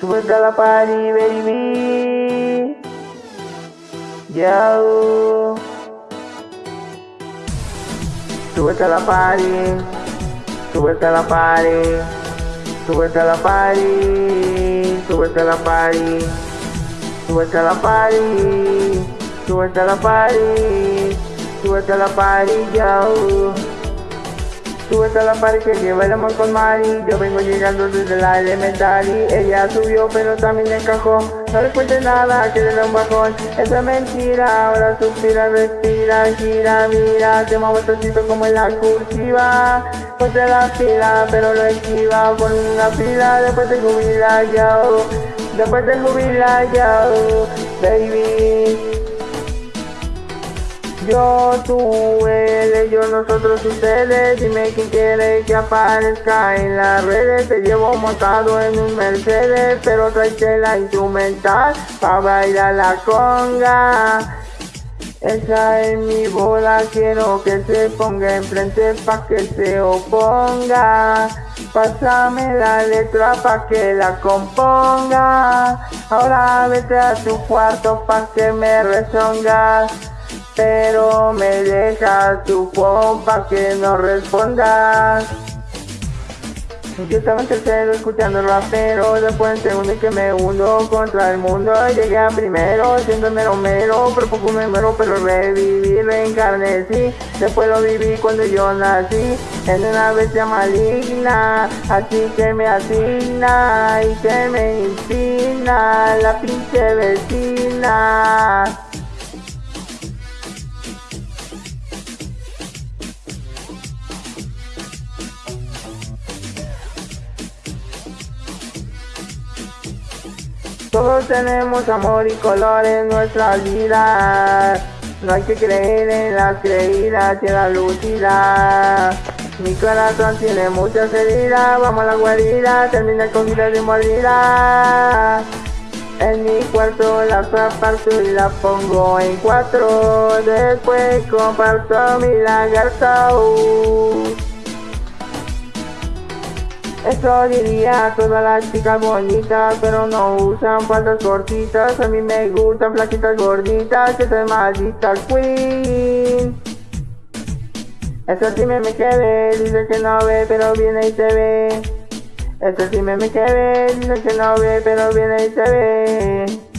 Súbete a la party, baby. Yo. Súbete a la party. Súbete a la party. Súbete a la party. Súbete a la la party que lleva el amor con Mari. Yo vengo llegando desde la elementary. Ella subió pero también encajó. No le cuente nada que le da un bajón. Eso es mentira, ahora suspira, respira, gira, mira. Se mueve tocito como en la cursiva. Ponte la fila pero lo esquiva. Pon una fila después de jubilar yo. Después de jubilar yo Baby. Yo, tú, ellos, nosotros, ustedes Dime quién quiere que aparezca en las redes Te llevo montado en un Mercedes Pero trae la instrumental Pa' bailar la conga esa es mi bola, quiero que se ponga enfrente pa' que se oponga. Pásame la letra pa' que la componga. Ahora vete a tu cuarto pa' que me rezongas pero me deja tu compa que no respondas. Yo estaba en tercero escuchando rapero, después en segundo que me hundo contra el mundo. Llegué a primero, siendo mero mero, pero poco me muero, pero reviví, reencarnecí. Después lo viví cuando yo nací, en una bestia maligna, así que me asigna y que me inspira la pinche vecina. Todos tenemos amor y color en nuestra vida. No hay que creer en las creídas y en la lucidad. Mi corazón tiene muchas heridas, vamos a la guarida, termina con vida de mordida. En mi cuarto la aparto y la pongo en cuatro, después comparto mi lagarto. Eso diría a todas las chicas bonitas, pero no usan faldas cortitas. A mí me gustan flaquitas gorditas, que soy maldita queen. Eso sí me me quedé, dice que no ve, pero viene y se ve. Eso sí me me quedé, dice que no ve, pero viene y se ve.